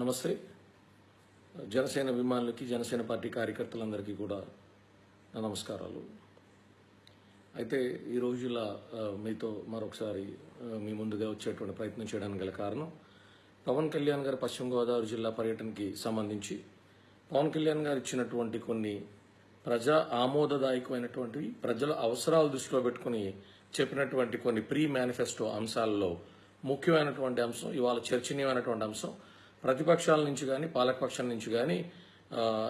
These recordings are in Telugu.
నమస్తే. జనసేన అభిమానులకి జనసేన పార్టీ కార్యకర్తలందరికీ కూడా నా నమస్కారాలు. అయితే ఈ రోజుల మీతో మరొకసారి మీ ముందుగా వచ్చేటువంటి ప్రయత్నం చేయడానికి గల కారణం పవన్ కళ్యాణ్ గారు పశ్చిమ గోదావరి జిల్లా పర్యటనకి సంబంధించి పవన్ కళ్యాణ్ గారు ఇచ్చినటువంటి కొన్ని ప్రజా ఆమోదదాయకమైనటువంటి ప్రజల అవసరాలు దృష్టిలో పెట్టుకుని చెప్పినటువంటి కొన్ని ప్రీ మేనిఫెస్టో అంశాల్లో ముఖ్యమైనటువంటి అంశం ఇవాళ చర్చనీయమైనటువంటి అంశం. ప్రతిపక్షాల నుంచి కానీ పాలకపక్షం నుంచి కానీ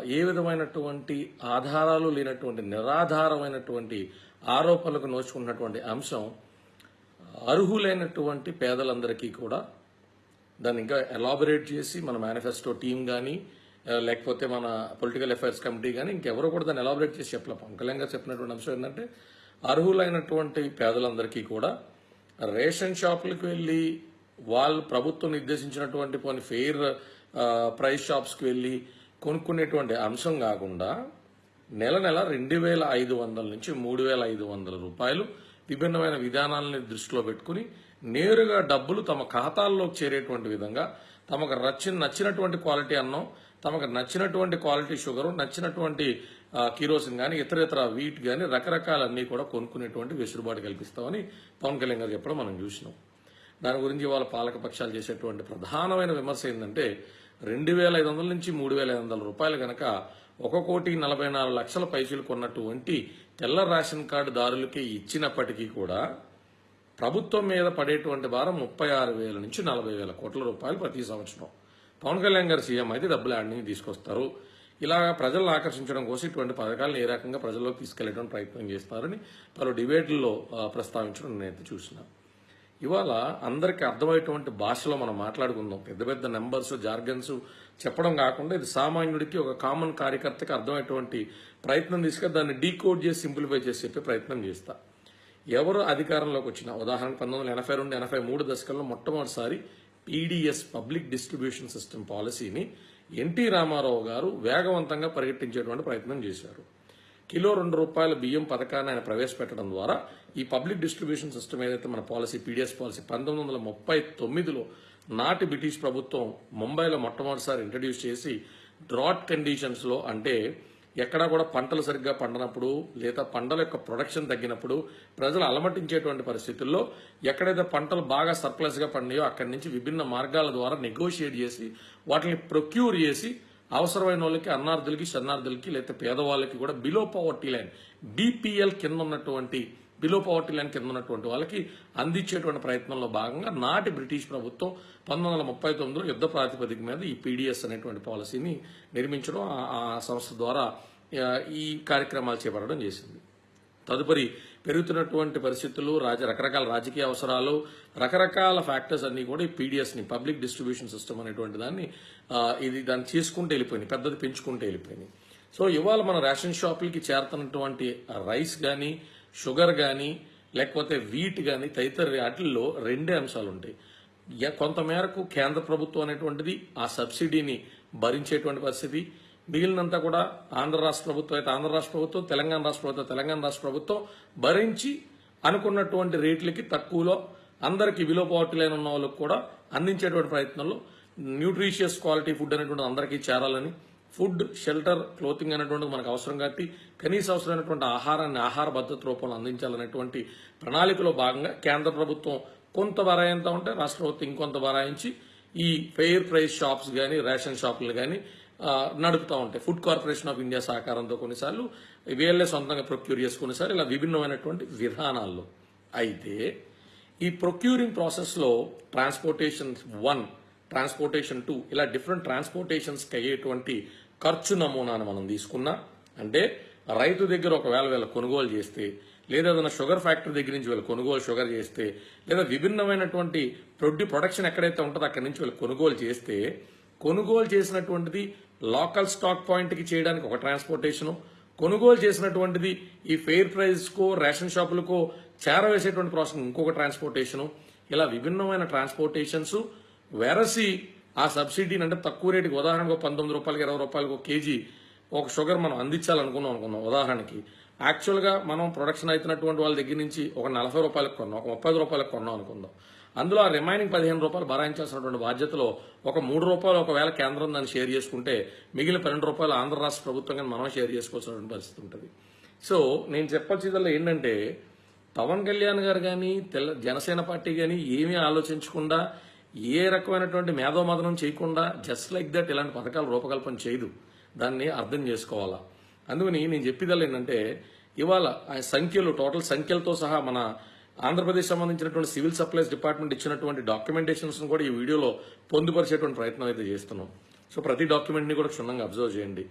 ఏ విధమైనటువంటి ఆధారాలు లేనటువంటి నిరాధారమైనటువంటి ఆరోపణలకు నోచుకున్నటువంటి అంశం అర్హులైనటువంటి పేదలందరికీ కూడా దాన్ని ఇంకా ఎలాబొరేట్ చేసి మన మేనిఫెస్టో టీం కానీ లేకపోతే మన పొలిటికల్ అఫైర్స్ కమిటీ కానీ ఇంకెవరో కూడా దాన్ని ఎలాబొరేట్ చేసి చెప్పలే. పవన్ చెప్పినటువంటి అంశం ఏంటంటే అర్హులైనటువంటి పేదలందరికీ కూడా రేషన్ షాపులకు వెళ్ళి వాళ్ళు ప్రభుత్వం నిర్దేశించినటువంటి కొన్ని ఫెయిర్ ప్రైస్ షాప్స్కి వెళ్ళి కొనుక్కునేటువంటి అంశం కాకుండా నెల నెల రెండు వేల ఐదు వందల నుంచి మూడు వేల ఐదు వందల రూపాయలు విభిన్నమైన విధానాలని దృష్టిలో పెట్టుకుని నేరుగా డబ్బులు తమ ఖాతాల్లోకి చేరేటువంటి విధంగా తమకు నచ్చిన నచ్చినటువంటి క్వాలిటీ అన్నం తమకు నచ్చినటువంటి క్వాలిటీ షుగరు నచ్చినటువంటి కిరోసిన్ కానీ ఇతర ఇతర వీట్ కానీ రకరకాలన్నీ కూడా కొనుక్కునేటువంటి వెసులుబాటు కల్పిస్తామని పవన్ కళ్యాణ్ గారు చెప్పడం మనం చూసినాం. దాని గురించి వాళ్ళ పాలక పక్షాలు చేసేటువంటి ప్రధానమైన విమర్శ ఏంటంటే రెండు వేల ఐదు వందల నుంచి మూడు వేల ఐదు వందల రూపాయలు గనక ఒక కోటి నలభై నాలుగు లక్షల పైసలు కొన్నటువంటి తెల్ల రేషన్ కార్డు దారులకి ఇచ్చినప్పటికీ కూడా ప్రభుత్వం మీద పడేటువంటి భారం ముప్పై ఆరు వేల నుంచి నలభై వేల కోట్ల రూపాయలు ప్రతి సంవత్సరం. పవన్ కళ్యాణ్ గారు సీఎం అయితే డబ్బులు ఆడిని తీసుకొస్తారు. ఇలా ప్రజలను ఆకర్షించడం కోసం ఇటువంటి పథకాలను ఏ రకంగా ప్రజల్లోకి తీసుకెళ్ళడం ప్రయత్నం చేస్తారని పలు డిబేట్లలో ప్రస్తావించడం నేనైతే చూసినా. ఇవాళ అందరికీ అర్థమయ్యేటువంటి భాషలో మనం మాట్లాడుకుందాం. పెద్ద పెద్ద నెంబర్స్ జార్గన్స్ చెప్పడం కాకుండా ఇది సామాన్యుడికి ఒక కామన్ కార్యకర్తకి అర్థమయ్యేటువంటి ప్రయత్నం తీసుకొని దాన్ని డీకోడ్ చేసి సింప్లిఫై చేసి చెప్పే ప్రయత్నం చేస్తా. ఎవరు అధికారంలోకి వచ్చినా ఉదాహరణకు పంతొమ్మిది వందల ఎనభై రెండు ఎనభై మూడు దశకంలో మొట్టమొదటిసారి పీడీఎస్ పబ్లిక్ డిస్ట్రిబ్యూషన్ సిస్టమ్ పాలసీని ఎన్టీ రామారావు గారు వేగవంతంగా పరిగెట్టించేటువంటి ప్రయత్నం చేశారు. కిలో రెండు రూపాయల బియ్యం పథకాన్ని ఆయన ప్రవేశపెట్టడం ద్వారా ఈ పబ్లిక్ డిస్ట్రిబ్యూషన్ సిస్టమ్ ఏదైతే మన పాలసీ పీడిఎస్ పాలసీ పంతొమ్మిది వందల ముప్పై తొమ్మిదిలో నాటి బ్రిటిష్ ప్రభుత్వం ముంబైలో మొట్టమొదటిసారి ఇంట్రడ్యూస్ చేసి డ్రాట్ కండిషన్స్లో అంటే ఎక్కడా కూడా పంటలు సరిగ్గా పండనప్పుడు లేదా పంటల యొక్క ప్రొడక్షన్ తగ్గినప్పుడు ప్రజలు అలమటించేటువంటి పరిస్థితుల్లో ఎక్కడైతే పంటలు బాగా సర్ప్లస్గా పండినాయో అక్కడి నుంచి విభిన్న మార్గాల ద్వారా నెగోషియేట్ చేసి వాటిని ప్రొక్యూర్ చేసి అవసరమైన వాళ్ళకి అన్నార్థులకి శరణార్థులకి లేకపోతే పేదవాళ్ళకి కూడా బిలో పవర్టీ లైన్ బీపీఎల్ కింద ఉన్నటువంటి బిలో పవర్టీ లైన్ కింద ఉన్నటువంటి వాళ్ళకి అందించేటువంటి ప్రయత్నంలో భాగంగా నాటి బ్రిటిష్ ప్రభుత్వం పంతొమ్మిది వందల ముప్పై తొమ్మిదిలో యుద్ధ ప్రాతిపదిక మీద ఈ పీడిఎస్ అనేటువంటి పాలసీని నిర్మించడం ఆ- సంస్థ ద్వారా ఈ కార్యక్రమాలు చేపట్టడం చేసింది. తదుపరి పెరుగుతున్నటువంటి పరిస్థితులు రాజ రకరకాల రాజకీయ అవసరాలు రకరకాల ఫ్యాక్టర్స్ అన్ని కూడా ఈ పీడిఎస్ని పబ్లిక్ డిస్ట్రిబ్యూషన్ సిస్టమ్ అనేటువంటి దాన్ని ఇది దాన్ని చేసుకుంటూ వెళ్ళిపోయింది పెద్దది పెంచుకుంటూ వెళ్ళిపోయింది సో ఇవాళ మన రేషన్ షాపులకి చేరుతున్నటువంటి రైస్ కానీ షుగర్ కానీ లేకపోతే వీట్ కానీ తదితర వాటిల్లో రెండే అంశాలు ఉంటాయి కొంతమేరకు కేంద్ర ప్రభుత్వం అనేటువంటిది ఆ సబ్సిడీని భరించేటువంటి పరిస్థితి. మిగిలినంతా కూడా ఆంధ్ర రాష్ట్ర ప్రభుత్వం అయితే ఆంధ్ర రాష్ట్ర ప్రభుత్వం తెలంగాణ రాష్ట్ర ప్రభుత్వం తెలంగాణ రాష్ట్ర ప్రభుత్వం భరించి అనుకున్నటువంటి రేట్లకి తక్కువలో అందరికి విలో పవర్టీ లైన్ ఉన్న వాళ్ళకి కూడా అందించేటువంటి ప్రయత్నంలో న్యూట్రిషియస్ క్వాలిటీ ఫుడ్ అనేటువంటి అందరికీ చేరాలని ఫుడ్ షెల్టర్ క్లోతింగ్ అనేటువంటిది మనకు అవసరం కాబట్టి కనీస అవసరమైనటువంటి ఆహారాన్ని ఆహార భద్రత రూపంలో అందించాలనేటువంటి ప్రణాళికలో భాగంగా కేంద్ర ప్రభుత్వం కొంత బరాయింతా ఉంటే రాష్ట్ర ప్రభుత్వం ఇంకొంత బరాయించి ఈ ఫెయిర్ ప్రైస్ షాప్స్ కానీ రేషన్ షాపులు కానీ నడుపుతూ ఉంటాయి. ఫుడ్ కార్పొరేషన్ ఆఫ్ ఇండియా సహకారంతో కొన్నిసార్లు వీళ్ళే సొంతంగా ప్రొక్యూర్ చేసుకునేసారి. ఇలా విభిన్నమైనటువంటి విధానాల్లో అయితే ఈ ప్రొక్యూరింగ్ ప్రాసెస్లో ట్రాన్స్పోర్టేషన్ వన్ ట్రాన్స్పోర్టేషన్ టూ ఇలా డిఫరెంట్ ట్రాన్స్పోర్టేషన్స్కి అయ్యేటువంటి ఖర్చు నమూనాను మనం తీసుకున్నా అంటే రైతు దగ్గర ఒకవేళ వీళ్ళ కొనుగోలు చేస్తే లేదా ఏదైనా షుగర్ ఫ్యాక్టరీ దగ్గర నుంచి వీళ్ళు కొనుగోలు షుగర్ చేస్తే లేదా విభిన్నమైనటువంటి ప్రొడ్యూ ప్రొడక్షన్ ఎక్కడైతే ఉంటుందో అక్కడి నుంచి వీళ్ళు కొనుగోలు చేస్తే కొనుగోలు చేసినటువంటిది లోకల్ స్టాక్ పాయింట్కి చేయడానికి ఒక ట్రాన్స్పోర్టేషను కొనుగోలు చేసినటువంటిది ఈ ఫెయిర్ ప్రైస్కో రేషన్ షాపులకో చేరవేసేటువంటి ప్రాసెస్ ఇంకొక ట్రాన్స్పోర్టేషను ఇలా విభిన్నమైన ట్రాన్స్పోర్టేషన్స్ వెరసి ఆ సబ్సిడీని అంటే తక్కువ రేటుకి ఉదాహరణకు పంతొమ్మిది రూపాయలకి ఇరవై రూపాయలకు ఒక కేజీ ఒక షుగర్ మనం అందించాలనుకున్నాం అనుకున్నాం ఉదాహరణకి. యాక్చువల్గా మనం ప్రొడక్షన్ అవుతున్నటువంటి వాళ్ళ దగ్గర నుంచి ఒక నలభై రూపాయలకు కొన్నాం ఒక ముప్పై రూపాయలకు కొన్నాం అనుకుందాం. అందులో ఆ రిమైనింగ్ పదిహేను రూపాయలు భరాయించాల్సినటువంటి బాధ్యతలో ఒక మూడు రూపాయలు ఒకవేళ కేంద్రం దాన్ని షేర్ చేసుకుంటే మిగిలిన పన్నెండు రూపాయలు ఆంధ్ర రాష్ట్ర ప్రభుత్వం కానీ మనం షేర్ చేసుకోవాల్సిన పరిస్థితి ఉంటుంది. సో నేను చెప్పొచ్చేదల్లా ఏంటంటే పవన్ కళ్యాణ్ గారు కానీ తెల్ల జనసేన పార్టీ కానీ ఏమీ ఆలోచించకుండా ఏ రకమైనటువంటి మేధోమదనం చేయకుండా జస్ట్ లైక్ దట్ ఇలాంటి పథకాలు రూపకల్పన చేయదు. దాన్ని అర్థం చేసుకోవాలా. అందుకని నేను చెప్పేదాలు ఏంటంటే ఇవాళ ఆ సంఖ్యలు టోటల్ సంఖ్యలతో సహా మన ఆంధ్రప్రదేశ్ సంబంధించినటువంటి సివిల్ సప్లైస్ డిపార్ట్మెంట్ ఇచ్చినటువంటి డాక్యుమెంటేషన్స్ కూడా ఈ వీడియోలో పొందుపరిచేటువంటి ప్రయత్నం అయితే చేస్తున్నాం. సో ప్రతి డాక్యుమెంట్ని కూడా క్షుణ్ణంగా అబ్జర్వ్ చేయండి.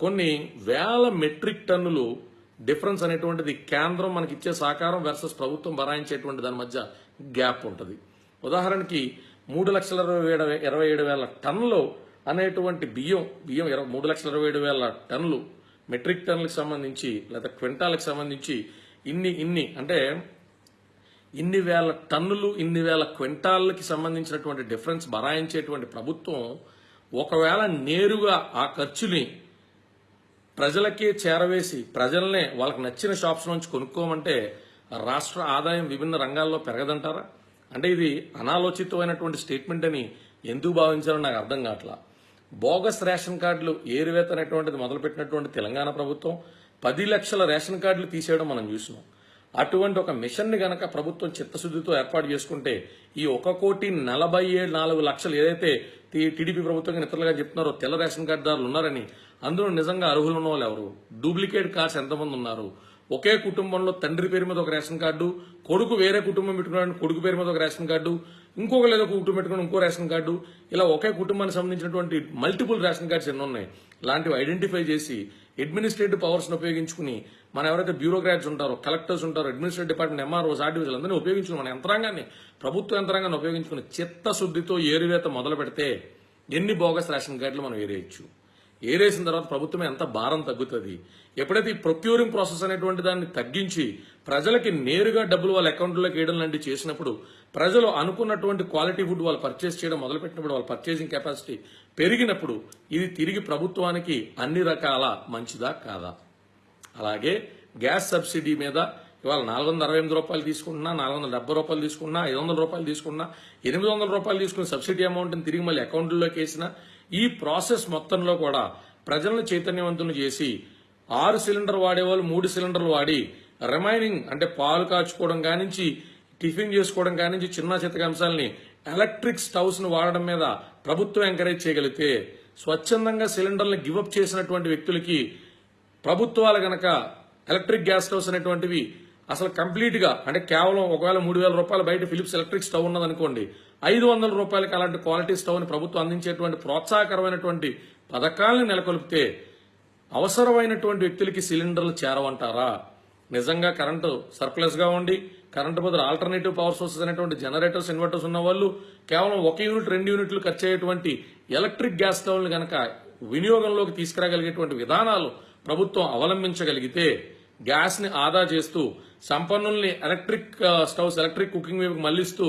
కొన్ని వేల మెట్రిక్ టన్నులు డిఫరెన్స్ అనేటువంటిది కేంద్రం మనకి ఇచ్చే సహకారం వర్సెస్ ప్రభుత్వం భరాయించేటువంటి దాని మధ్య గ్యాప్ ఉంటుంది. ఉదాహరణకి మూడు లక్షల ఇరవై ఏడు ఇరవై ఏడు వేల టన్నులు అనేటువంటి బియ్యం బియ్యం ఇరవై మూడు లక్షల ఇరవై ఏడు వేల టన్నులు మెట్రిక్ టన్నులకు సంబంధించి లేదా క్వింటాలకు సంబంధించి ఇన్ని ఇన్ని అంటే ఇన్ని వేల టన్నులు ఇన్ని వేల క్వింటాళ్ళకి సంబంధించినటువంటి డిఫరెన్స్ బరాయించేటువంటి ప్రభుత్వం ఒకవేళ నేరుగా ఆ ఖర్చుని ప్రజలకే చేరవేసి ప్రజల్నే వాళ్ళకి నచ్చిన షాప్స్ నుంచి కొనుక్కోమంటే రాష్ట్ర ఆదాయం విభిన్న రంగాల్లో పెరగదంటారా? అంటే ఇది అనాలోచితమైనటువంటి స్టేట్మెంట్ అని ఎందుకు భావించాలో నాకు అర్థం కావట్లా. బోగస్ రేషన్ కార్డులు ఏరువేత అనేటువంటిది మొదలుపెట్టినటువంటి తెలంగాణ ప్రభుత్వం పది లక్షల రేషన్ కార్డులు తీసేయడం మనం చూసినాం. అటువంటి ఒక మిషన్ని గనక ప్రభుత్వం చిత్తశుద్ధితో ఏర్పాటు చేసుకుంటే ఈ ఒక కోటి నలభై ఏడు నాలుగు లక్షలు ఏదైతే టీ- టీడీపీ ప్రభుత్వం ఇతరులుగా చెప్తున్నారో తెల్ల రేషన్ కార్డుదారులు ఉన్నారని అందులో నిజంగా అర్హులు ఉన్న వాళ్ళు ఎవరు? డూప్లికేట్ కార్డ్స్ ఎంతమంది ఉన్నారు? ఒకే కుటుంబంలో తండ్రి పేరు మీద ఒక రేషన్ కార్డు కొడుకు వేరే కుటుంబం పెట్టుకున్నాడు కొడుకు పేరు మీద ఒక రేషన్ కార్డు ఇంకొక లేదా ఒక కుటుంబం పెట్టుకుని ఇంకో రేషన్ కార్డు. ఇలా ఒకే కుటుంబానికి సంబంధించినటువంటి మల్టిపుల్ రేషన్ కార్డ్స్ ఎన్ని ఉన్నాయి. ఇలాంటివి ఐడెంటిఫై చేసి అడ్మినిస్ట్రేటివ్ పవర్స్ని ఉపయోగించుకుని మన ఎవరైతే బ్యూరోక్రాట్స్ ఉంటారో కలెక్టర్స్ ఉంటారో అడ్మినిస్ట్రేటివ్ డిపార్ట్మెంట్ ఎంఆర్ఓస్ ఆర్టీఓస్ అందరినీ ఉపయోగించుకుని మన యంత్రాంగాన్ని ప్రభుత్వ యంత్రాంగాన్ని ఉపయోగించుకుని చిత్తశుద్ధితో ఏరువేత మొదలు పెడితే ఎన్ని బోగస్ రేషన్ కార్డులు మనం ఏరేయచ్చు? ఏరేసిన తర్వాత ప్రభుత్వం ఎంత భారం తగ్గుతుంది? ఎప్పుడైతే ఈ ప్రొక్యూరింగ్ ప్రాసెస్ అనేటువంటి దాన్ని తగ్గించి ప్రజలకి నేరుగా డబ్బులు వాళ్ళ అకౌంట్లోకి వేయడం లాంటివి చేసినప్పుడు ప్రజలు అనుకున్నటువంటి క్వాలిటీ ఫుడ్ వాళ్ళు పర్చేస్ చేయడం మొదలుపెట్టినప్పుడు వాళ్ళ పర్చేసింగ్ కెపాసిటీ పెరిగినప్పుడు ఇది తిరిగి ప్రభుత్వానికి అన్ని రకాల మంచిదా కాదా? అలాగే గ్యాస్ సబ్సిడీ మీద ఇవాళ నాలుగు వందల అరవై ఎనిమిది రూపాయలు తీసుకుంటున్నా నాలుగు వందల డెబ్బై రూపాయలు తీసుకున్నా ఐదు వందల రూపాయలు తీసుకున్నా ఎనిమిది వందల రూపాయలు తీసుకున్న సబ్సిడీ అమౌంట్ని తిరిగి మళ్ళీ అకౌంట్లోకి వేసిన ఈ ప్రాసెస్ మొత్తంలో కూడా ప్రజలను చైతన్యవంతులు చేసి ఆరు సిలిండర్ వాడేవాళ్ళు మూడు సిలిండర్లు వాడి రిమైనింగ్ అంటే పాలు కాచుకోవడం కానించి టిఫిన్ చేసుకోవడం కానించి చిన్న చిత్తక అంశాలని ఎలక్ట్రిక్ స్టవ్స్ను వాడడం మీద ప్రభుత్వం ఎంకరేజ్ చేయగలిగితే స్వచ్ఛందంగా సిలిండర్లను గివప్ చేసినటువంటి వ్యక్తులకి ప్రభుత్వాలు గనక ఎలక్ట్రిక్ గ్యాస్ స్టవ్స్ అనేటువంటివి అసలు కంప్లీట్గా అంటే కేవలం ఒకవేళ మూడు వేల రూపాయలు బయట ఫిలిప్స్ ఎలక్ట్రిక్ స్టవ్ ఉన్నదనుకోండి ఐదు వందల రూపాయలకి అలాంటి క్వాలిటీ స్టవ్ని ప్రభుత్వం అందించేటువంటి ప్రోత్సాహకరమైనటువంటి పథకాలను నెలకొల్పితే అవసరమైనటువంటి వ్యక్తులకి సిలిండర్లు చేరవంటారా? నిజంగా కరెంటు సర్ప్లస్గా ఉండి కరెంటు బదులు ఆల్టర్నేటివ్ పవర్ సోర్సెస్ అనేటువంటి జనరేటర్స్ ఇన్వర్టర్స్ ఉన్న వాళ్ళు కేవలం ఒక యూనిట్ రెండు యూనిట్లు ఖర్చు అయ్యేటువంటి ఎలక్ట్రిక్ గ్యాస్ స్టవ్లు గనక వినియోగంలోకి తీసుకురాగలిగేటువంటి విధానాలు ప్రభుత్వం అవలంబించగలిగితే గ్యాస్ని ఆదా చేస్తూ సంపన్నుల్ని ఎలక్ట్రిక్ స్టవ్స్ ఎలక్ట్రిక్ కుకింగ్ వైపు మళ్ళిస్తూ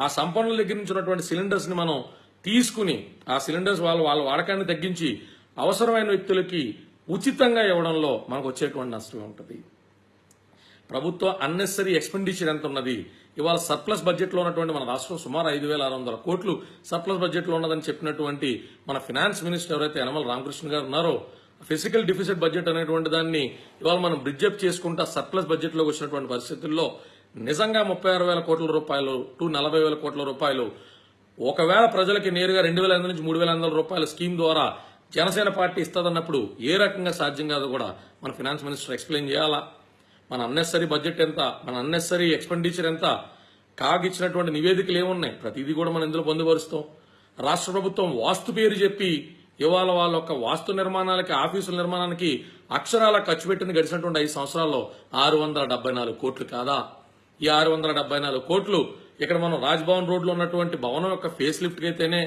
ఆ సంపన్నుల దగ్గర నుంచి ఉన్నటువంటి సిలిండర్స్ని మనం తీసుకుని ఆ సిలిండర్స్ వాళ్ళ వాళ్ళ వాడకాన్ని తగ్గించి అవసరమైన వ్యక్తులకి ఉచితంగా ఇవ్వడంలో మనకు వచ్చేటువంటి నష్టం ఉంటుంది. ప్రభుత్వ అన్నెసరీ ఎక్స్పెండిచర్ ఎంత ఉన్నది? ఇవాళ సర్ప్లస్ బడ్జెట్లో ఉన్నటువంటి మన రాష్ట్రం సుమారు ఐదు వేల ఆరు వందల కోట్లు సర్ప్లస్ బడ్జెట్లో ఉన్నదని చెప్పినటువంటి మన ఫినాన్స్ మినిస్టర్ ఎవరైతే యనమల రామకృష్ణ గారు ఉన్నారో ఫిజికల్ డిఫిసిట్ బడ్జెట్ అనేటువంటి దాన్ని ఇవాళ మనం బ్రిడ్జప్ చేసుకుంటా సర్ప్లస్ బడ్జెట్లోకి వచ్చినటువంటి పరిస్థితుల్లో నిజంగా ముప్పై ఆరు వేల కోట్ల రూపాయలు టు నలభై వేల కోట్ల రూపాయలు. ఒకవేళ ప్రజలకి నేరుగా రెండు వేల నుంచి మూడు వేల వందల రూపాయల స్కీమ్ ద్వారా జనసేన పార్టీ ఇస్తుందన్నప్పుడు ఏ రకంగా సాధ్యం కాదో కూడా మన ఫినాన్స్ మినిస్టర్ ఎక్స్ప్లెయిన్ చేయాలా? మన అన్నెసరీ బడ్జెట్ ఎంత? మన అన్నెసరీ ఎక్స్పెండిచర్ ఎంత? కాగ్ ఇచ్చినటువంటి నివేదికలు ఏమున్నాయి? ప్రతిదీ కూడా మనం ఇందులో పొందుపరుస్తాం. రాష్ట్ర ప్రభుత్వం వాస్తు పేరు చెప్పి ఇవాళ వాళ్ళ యొక్క వాస్తు నిర్మాణాలకి ఆఫీసుల నిర్మాణానికి అక్షరాల ఖర్చు పెట్టింది గడిచినటువంటి ఐదు సంవత్సరాల్లో ఆరు వందల డెబ్బై నాలుగు కోట్లు కాదా? ఈ ఆరు వందల డెబ్బై నాలుగు కోట్లు ఇక్కడ మనం రాజ్భవన్ రోడ్లో ఉన్నటువంటి భవనం యొక్క ఫేస్ లిఫ్ట్ అయితేనే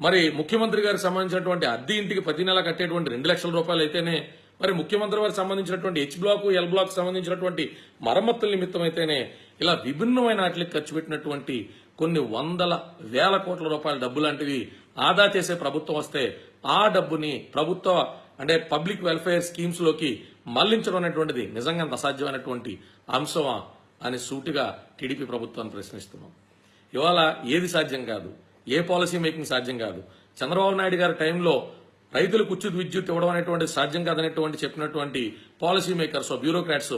మరి ముఖ్యమంత్రి గారికి సంబంధించినటువంటి అద్దె ఇంటికి ప్రతి నెల కట్టేటువంటి రెండు లక్షల రూపాయలు అయితేనే మరి ముఖ్యమంత్రి వారికి సంబంధించినటువంటి హెచ్ బ్లాక్ ఎల్ బ్లాక్ సంబంధించినటువంటి మరమ్మతుల నిమిత్తం అయితేనే ఇలా విభిన్నమైన వాటికి ఖర్చు పెట్టినటువంటి కొన్ని వందల వేల కోట్ల రూపాయల డబ్బు లాంటివి ఆదా చేసే ప్రభుత్వం వస్తే ఆ డబ్బుని ప్రభుత్వ అంటే పబ్లిక్ వెల్ఫేర్ స్కీమ్స్లోకి మళ్ళించడం అనేటువంటిది నిజంగా అంత అసాధ్యమైనటువంటి అంశమా అని సూటిగా టీడీపీ ప్రభుత్వాన్ని ప్రశ్నిస్తున్నాం. ఇవాళ ఏది సాధ్యం కాదు? ఏ పాలసీ మేకింగ్ సాధ్యం కాదు? చంద్రబాబు నాయుడు గారి టైంలో రైతులకు ఉచిత విద్యుత్ ఇవ్వడం అనేటువంటి సాధ్యం కాదనేటువంటి చెప్పినటువంటి policy makers bureaucrats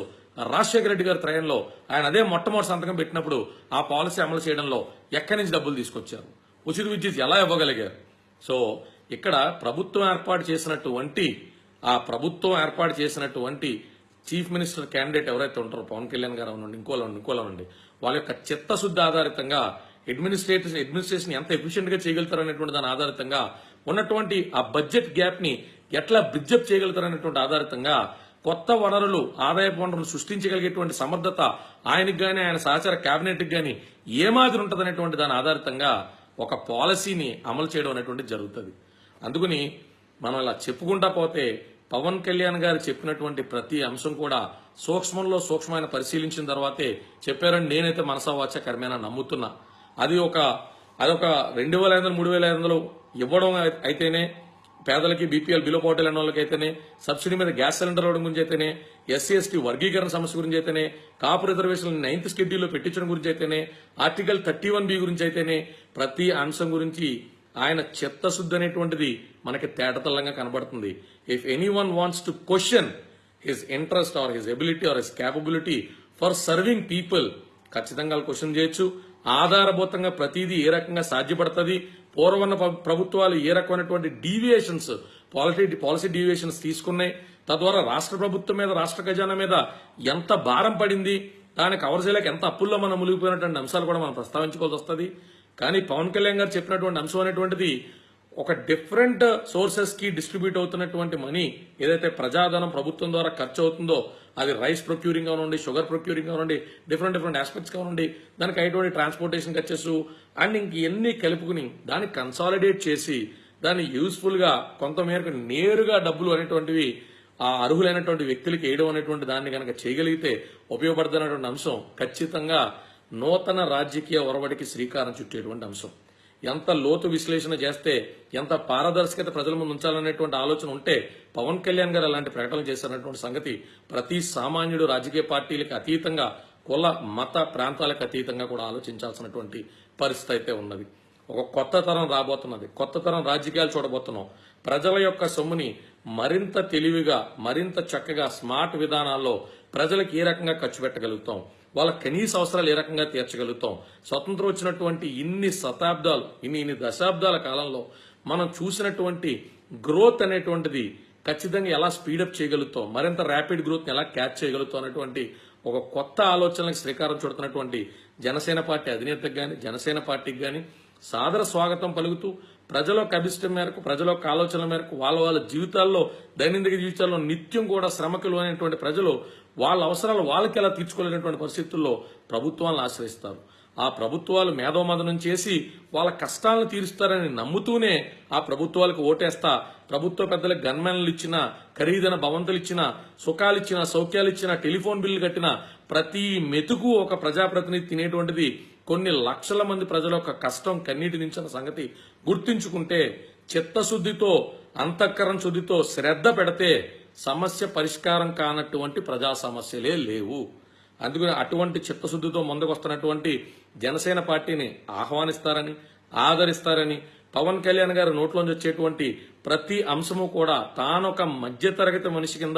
Rajasekhara Reddy గారి త్రయంలో ఆయన అదే మొట్టమొదటి సంతకం పెట్టినప్పుడు ఆ పాలసీ అమలు చేయడంలో ఎక్కడి నుంచి డబ్బులు తీసుకొచ్చారు? ఉచిత విద్యుత్ ఎలా ఇవ్వగలిగారు? సో ఇక్కడ ప్రభుత్వం ఏర్పాటు చేసినటువంటి ఆ ప్రభుత్వం ఏర్పాటు చేసినటువంటి చీఫ్ మినిస్టర్ క్యాండిడేట్ ఎవరైతే ఉంటారో పవన్ కళ్యాణ్ గారు అవునండి ఇంకోలా ఇంకోలా ఉండి వాళ్ళ యొక్క చిత్తశుద్ధి ఆధారితంగా అడ్మినిస్ట్రేటివ్ అడ్మినిస్ట్రేషన్ ఎంత ఎఫిషియెంట్గా చేయగలుగుతారు అనేటువంటి దాని ఆధారితంగా ఉన్నటువంటి ఆ బడ్జెట్ గ్యాప్ని ఎట్లా బ్రిడ్జప్ చేయగలుగుతారు అనేటువంటి ఆధారితంగా కొత్త వనరులు ఆదాయ వనరులు సృష్టించగలిగేటువంటి సమర్థత ఆయనకు గాని ఆయన సహచార కేబినెట్ గాని ఏ మాదిరి ఉంటదనేటువంటి దాని ఆధారితంగా ఒక పాలసీని అమలు చేయడం అనేటువంటి జరుగుతుంది. అందుకని మనం ఇలా చెప్పుకుంటా పోతే పవన్ కళ్యాణ్ గారు చెప్పినటువంటి ప్రతి అంశం కూడా సూక్ష్మంలో సూక్ష్మమైన పరిశీలించిన తర్వాతే చెప్పారని నేనైతే మనసావాచ కర్మేనా నమ్ముతున్నా. అది ఒక అదొక రెండు వేల ఐదు వందలు మూడు వేల ఐదు వందలు ఇవ్వడం అయితేనే పేదలకి బీపీఎల్ బిలో పోటీ వాళ్ళకి వాళ్ళకైతేనే సబ్సిడీ మీద గ్యాస్ సిలిండర్ ఇవ్వడం గురించి అయితేనే ఎస్సీ ఎస్టీ వర్గీకరణ సమస్య గురించి అయితేనే కాపు రిజర్వేషన్ నైన్త్ షెడ్యూల్లో పెట్టించడం గురించి అయితేనే ఆర్టికల్ థర్టీ వన్ బి గురించి అయితేనే ప్రతి అంశం గురించి ఆయన చిత్తశుద్ధి అనేటువంటిది మనకి తేటతల్లంగా కనబడుతుంది. If anyone wants to question his interest or his ability or his capability for serving people ఖచ్చితంగా వాళ్ళు క్వశ్చన్ చేయొచ్చు. ఆధారభూతంగా ప్రతిదీ ఏ రకంగా సాధ్యపడుతుంది? పూర్వన్న ప్ర- ప్రభుత్వాలు ఏ రకమైనటువంటి డీవియేషన్స్ పాలిటీ పాలసీ డీవియేషన్స్ తీసుకున్నాయి? తద్వారా రాష్ట్ర ప్రభుత్వం మీద రాష్ట్ర ఖజానా మీద ఎంత భారం పడింది? దాన్ని కవర్ చేయలేక ఎంత అప్పుల్లో మనం మునిగిపోయినటువంటి అంశాలు కూడా మనం ప్రస్తావించుకోవాల్సి వస్తుంది. కానీ పవన్ కళ్యాణ్ గారు చెప్పినటువంటి అంశం అనేటువంటిది ఒక డిఫరెంట్ సోర్సెస్కి డిస్ట్రిబ్యూట్ అవుతున్నటువంటి మనీ ఏదైతే ప్రజాధనం ప్రభుత్వం ద్వారా ఖర్చు అవుతుందో అది రైస్ ప్రొక్యూరింగ్ కానివ్వండి షుగర్ ప్రొక్యూరింగ్ కానివ్వండి డిఫరెంట్ డిఫరెంట్ ఆస్పెక్ట్స్ కానివ్వండి దానికి అయ్యేటువంటి ట్రాన్స్పోర్టేషన్ ఖర్చెస్ అండ్ ఇంక ఎన్ని కలుపుకుని దాన్ని కన్సాలిడేట్ చేసి దాన్ని యూస్ఫుల్గా కొంతమేరకు నేరుగా డబ్బులు అనేటువంటివి ఆ అర్హులైనటువంటి వ్యక్తులకి వేయడం అనేటువంటి దాన్ని కనుక చేయగలిగితే ఉపయోగపడుతున్నటువంటి అంశం ఖచ్చితంగా నూతన రాజకీయ ఒరవడికి శ్రీకారం చుట్టేటువంటి అంశం. ఎంత లోతు విశ్లేషణ చేస్తే ఎంత పారదర్శకత ప్రజల ముందు ఉంచాలనేటువంటి ఆలోచన ఉంటే పవన్ కళ్యాణ్ గారు అలాంటి ప్రకటనలు చేశారనేటువంటి సంగతి ప్రతి సామాన్యుడు రాజకీయ పార్టీలకు అతీతంగా కుల మత ప్రాంతాలకు అతీతంగా కూడా ఆలోచించాల్సినటువంటి పరిస్థితి అయితే ఉన్నది. ఒక కొత్త తరం రాబోతున్నది. కొత్త తరం రాజకీయాలు చూడబోతున్నాం. ప్రజల యొక్క సొమ్ముని మరింత తెలివిగా మరింత చక్కగా స్మార్ట్ విధానాల్లో ప్రజలకు ఏ రకంగా ఖర్చు పెట్టగలుగుతాం? వాళ్ళ కనీస అవసరాలు ఏ రకంగా తీర్చగలుగుతాం? స్వతంత్రం వచ్చినటువంటి ఇన్ని శతాబ్దాలు ఇన్ని ఇన్ని దశాబ్దాల కాలంలో మనం చూసినటువంటి గ్రోత్ అనేటువంటిది ఖచ్చితంగా ఎలా స్పీడప్ చేయగలుగుతాం? మరింత ర్యాపిడ్ గ్రోత్ ఎలా క్యాచ్ చేయగలుగుతాం? అనేటువంటి ఒక కొత్త ఆలోచనలకు శ్రీకారం చుడుతున్నటువంటి జనసేన పార్టీ అధినేతకు కానీ జనసేన పార్టీకి కానీ సాదర స్వాగతం పలుకుతూ ప్రజలకు అభిష్టం మేరకు ప్రజలకు యొక్క ఆలోచనల మేరకు వాళ్ళ వాళ్ళ జీవితాల్లో దైనందిక జీవితాల్లో నిత్యం కూడా శ్రమకులు అనేటువంటి ప్రజలు వాళ్ళ అవసరాలు వాళ్ళకి ఎలా తీర్చుకోలేనటువంటి పరిస్థితుల్లో ప్రభుత్వాలను ఆశ్రయిస్తారు. ఆ ప్రభుత్వాలు మేధోమదనం చేసి వాళ్ళ కష్టాలను తీరుస్తారని నమ్ముతూనే ఆ ప్రభుత్వాలకు ఓటేస్తా ప్రభుత్వ పెద్దలకు గన్మెన్లు ఇచ్చిన ఖరీదైన భవంతులు ఇచ్చిన సుఖాలు ఇచ్చిన సౌఖ్యాలు ఇచ్చిన టెలిఫోన్ బిల్లు కట్టిన ప్రతి మెతుకు ఒక ప్రజాప్రతినిధి తినేటువంటిది. కొన్ని లక్షల మంది ప్రజల యొక్క కష్టం కన్నీటి నించిన సంగతి గుర్తించుకుంటే చిత్తశుద్ధితో అంతఃకరణ శుద్ధితో శ్రద్ధ పెడితే సమస్య పరిష్కారం కానటువంటి ప్రజా సమస్యలే లేవు. అందుకని అటువంటి చిత్తశుద్ధితో ముందుకొస్తున్నటువంటి జనసేన పార్టీని ఆహ్వానిస్తారని ఆదరిస్తారని పవన్ కళ్యాణ్ గారి నోట్లోంచి వచ్చేటువంటి ప్రతి అంశము కూడా తానొక మధ్యతరగతి మనిషి కింద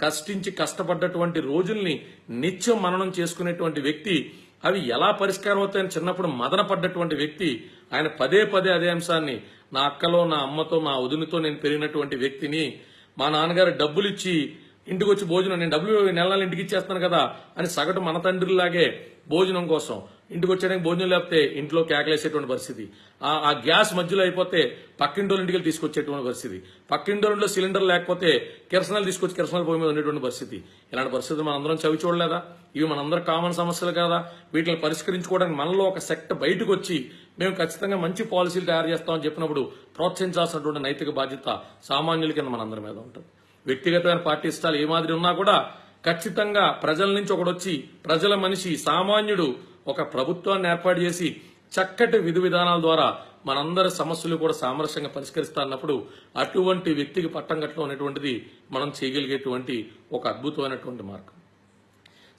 కష్టించి కష్టపడ్డటువంటి రోజుల్ని నిత్యం మననం చేసుకునేటువంటి వ్యక్తి అవి ఎలా పరిష్కారం అవుతాయని చిన్నప్పుడు మదన పడ్డటువంటి వ్యక్తి ఆయన పదే పదే అదే అంశాన్ని నా అక్కలో నా అమ్మతో మా వదినతో నేను పెరిగినటువంటి వ్యక్తిని మా నాన్నగారు డబ్బులు ఇచ్చి ఇంటికి వచ్చి భోజనం నేను డబ్బులు నెల నెల ఇంటికి ఇచ్చేస్తాను కదా అని సగటు మన తండ్రిలాగే భోజనం కోసం ఇంటికి వచ్చేయడానికి భోజనం లేకపోతే ఇంట్లో కేకలేసేటువంటి పరిస్థితి. ఆ గ్యాస్ మధ్యలో అయిపోతే పక్కింటోళ్ళ ఇంటికి తీసుకొచ్చేటువంటి పరిస్థితి. పక్కింటోళ్ళలో సిలిండర్ లేకపోతే కిరసనాలు తీసుకొచ్చి కిరసనాలు పోయి మీద ఉండేటువంటి పరిస్థితి. ఇలాంటి పరిస్థితులు మనందరం చవి చూడలేదా? ఇవి మనందరం కామన్ సమస్యలు కదా. వీటిని పరిష్కరించుకోవడానికి మనలో ఒక సెక్ట్ బయటకు వచ్చి మేము ఖచ్చితంగా మంచి పాలసీలు తయారు చేస్తామని చెప్పినప్పుడు ప్రోత్సహించాల్సినటువంటి నైతిక బాధ్యత సామాన్యుల కింద మనందరి మీద ఉంటుంది. వ్యక్తిగతమైన పార్టీ ఇష్టాలు ఏ మాదిరి ఉన్నా కూడా ఖచ్చితంగా ప్రజల నుంచి ఒకడొచ్చి వచ్చి ప్రజల మనిషి సామాన్యుడు ఒక ప్రభుత్వాన్ని ఏర్పాటు చేసి చక్కటి విధి విధానాల ద్వారా మనందరి సమస్యలు కూడా సామరస్యంగా పరిష్కరిస్తానన్నప్పుడు అటువంటి వ్యక్తికి పట్టం కట్టడం అనేటువంటిది మనం చేయగలిగేటువంటి ఒక అద్భుతమైనటువంటి మార్గం.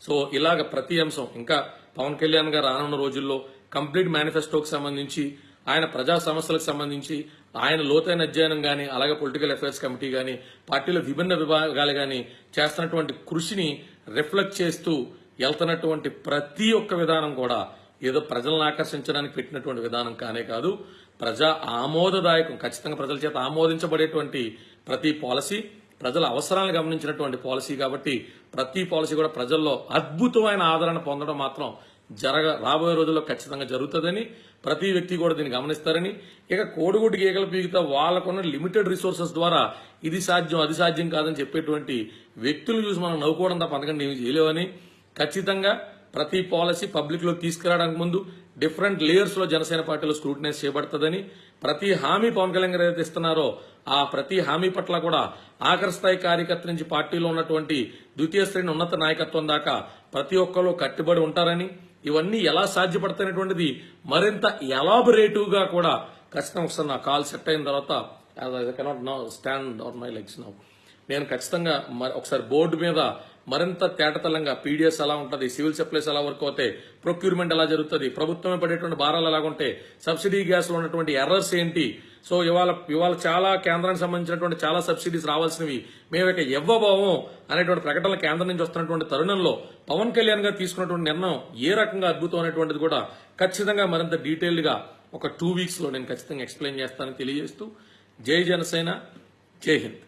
సో ఇలాగ ప్రతి అంశం ఇంకా పవన్ కళ్యాణ్ గారు రానున్న రోజుల్లో కంప్లీట్ మేనిఫెస్టోకి సంబంధించి ఆయన ప్రజా సమస్యలకు సంబంధించి ఆయన లోతైన అధ్యయనం కానీ అలాగే పొలిటికల్ అఫైర్స్ కమిటీ కానీ పార్టీలో విభిన్న విభాగాలు కానీ చేస్తున్నటువంటి కృషిని రిఫ్లెక్ట్ చేస్తూ వెళ్తున్నటువంటి ప్రతి ఒక్క విధానం కూడా ఏదో ప్రజలను ఆకర్షించడానికి పెట్టినటువంటి విధానం కానే కాదు ప్రజా ఆమోదదాయకం ఖచ్చితంగా ప్రజల చేత ఆమోదించబడేటువంటి ప్రతి పాలసీ ప్రజల అవసరాలను గమనించినటువంటి పాలసీ కాబట్టి ప్రతి పాలసీ కూడా ప్రజల్లో అద్భుతమైన ఆదరణ పొందడం మాత్రం జరగ రాబోయే రోజుల్లో ఖచ్చితంగా జరుగుతుందని ప్రతి వ్యక్తి కూడా దీన్ని గమనిస్తారని. ఇక కోడిగుడ్డు గీగల పీగితే వాళ్ళకున్న లిమిటెడ్ రిసోర్సెస్ ద్వారా ఇది సాధ్యం అది సాధ్యం కాదని చెప్పేటువంటి వ్యక్తులు చూసి మనం నవ్వుకోవడం తప్ప అందుకని ఏమి చేయలేవని ఖచ్చితంగా ప్రతి పాలసీ పబ్లిక్లో తీసుకురావడానికి ముందు డిఫరెంట్ లేయర్స్లో జనసేన పార్టీలో స్క్రూటినైజ్ చేయబడుతుందని ప్రతి హామీ పవన్ కళ్యాణ్ గారు ఏదైతే ఇస్తున్నారో ఆ ప్రతి హామీ పట్ల కూడా ఆఖరి స్థాయి కార్యకర్త నుంచి పార్టీలో ఉన్నటువంటి ద్వితీయ శ్రేణి ఉన్నత నాయకత్వం దాకా ప్రతి ఒక్కరు కట్టుబడి ఉంటారని ఇవన్నీ ఎలా సాధ్యపడతాయనేటువంటిది మరింత ఎలాబరేటివ్గా కూడా ఖచ్చితంగా ఒకసారి నా కాల్ సెట్ అయిన తర్వాత cannot no stand on my legs now. నేను ఖచ్చితంగా ఒకసారి బోర్డు మీద మరింత తేటతలంగా పీడిఎస్ ఎలా ఉంటుంది సివిల్ సప్లైస్ ఎలా వర్క్ అవుతాయి ప్రొక్యూర్మెంట్ ఎలా జరుగుతుంది ప్రభుత్వమే పడేటువంటి భారాలు ఎలాగుంటాయి సబ్సిడీ గ్యాస్లో ఉన్నటువంటి ఎర్రర్స్ ఏంటి? సో ఇవాళ ఇవాళ చాలా కేంద్రానికి సంబంధించినటువంటి చాలా సబ్సిడీస్ రావాల్సినవి మేము యొక్క ఇవ్వబోవం అనేటువంటి ప్రకటనలు కేంద్రం నుంచి వస్తున్నటువంటి తరుణంలో పవన్ కళ్యాణ్ గారు తీసుకున్నటువంటి నిర్ణయం ఏ రకంగా అద్భుతం అనేటువంటిది కూడా ఖచ్చితంగా మరింత డీటెయిల్డ్గా ఒక టూ వీక్స్లో నేను ఖచ్చితంగా ఎక్స్ప్లెయిన్ చేస్తానని తెలియజేస్తూ జై జనసేన జై హింద్.